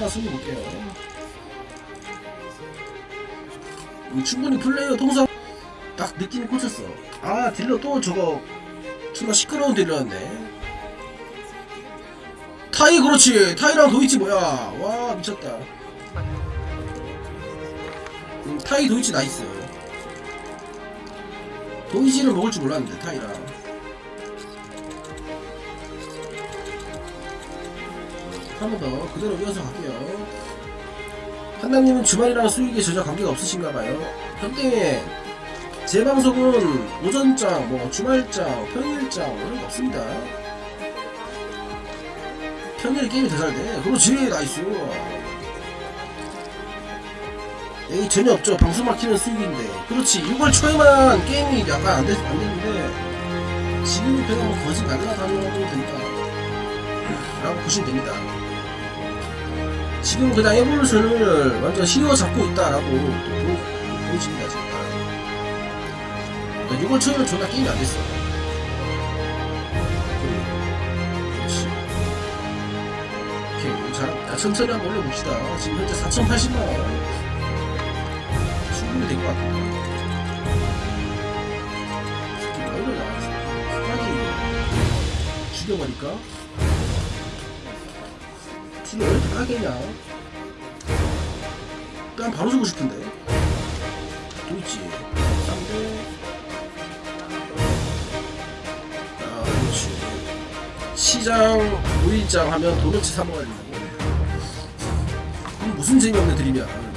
하나 숨겨볼게요. 음, 충분히 플레이어 통상 딱 느낌이 꽂혔어. 아 딜러 또 저거 존나 시끄러운 딜러였네. 타이 그렇지. 타이랑 도이치 뭐야? 와 미쳤다. 음, 타이 도이치 나이스. 도이치를 먹을 줄 몰랐는데 타이랑 한 번 더. 그대로 이어서 갈게요. 한남님은 주말이랑 수익에 전혀 관계가 없으신가봐요. 현재 제 방송은 오전장, 뭐 주말장, 평일장 이런 거 없습니다. 평일에 게임이 더 잘돼. 그렇지 nice 에이 전혀 없죠. 방송 막히는 수익인데. 그렇지. 6월 초에만 게임이 약간 안, 됐, 안 됐는데 지금은 그냥 뭐 거짓 날라다녀도 된다 라고 보시면 됩니다 지금 그냥 에볼루션을 완전 휘어 잡고 있다라고 보여집니다 지금 6월 초에는 존나 게임이 안 됐어 그렇지. 오케이 자 천천히 한번 올려봅시다. 지금 현재 4,080만원. 충분히 된 것 같아 얼른 나왔어 빨리 죽여버릴까? 딜을 왜 이렇게 까겠냐? 난 바로 주고 싶은데. 또 있지. 쌍대 아 그렇지. 시장 5일장 하면 도넛츠 사 먹어야 된다고. 무슨 재미없는 드림이야